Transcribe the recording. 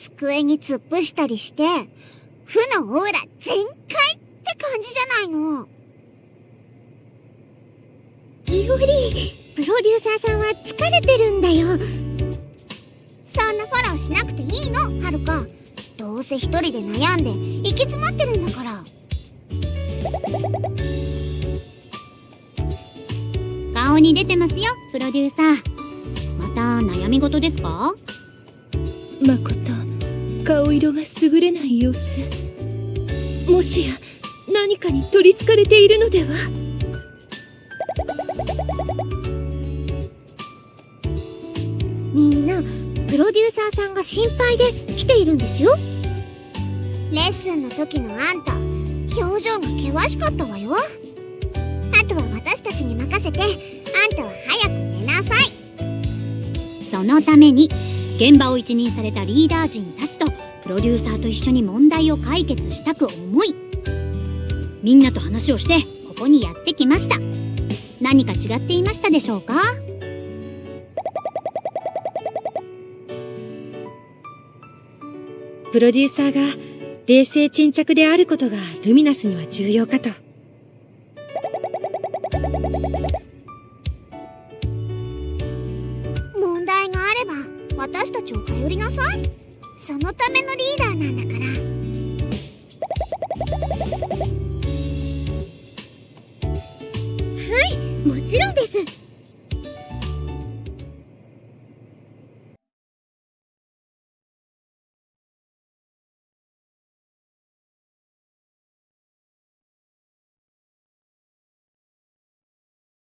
机に突っ伏したりして、負のオーラ全開って感じじゃないの。いおり、プロデューサーさんは疲れてるんだよ。そんなフォローしなくていいの、はるか。どうせ一人で悩んで行き詰まってるんだから。顔に出てますよ、プロデューサー。また悩み事ですか？まこと顔色が優れない様子。もしや何かに取りつかれているのでは？みんなプロデューサーさんが心配で来ているんですよ。レッスンの時のあんた表情が険しかったわよ。あとは私たちに任せてあんたは早く寝なさい。そのために現場を一任されたリーダー陣たちロデューサーと一緒に問題を解決したく思いみんなと話をしてここにやってきました。何か違っていましたでしょうか？プロデューサーが冷静沈着であることがルミナスには重要かと。私たちを頼りなさいそのためのリーダーなんだから。はいもちろんです。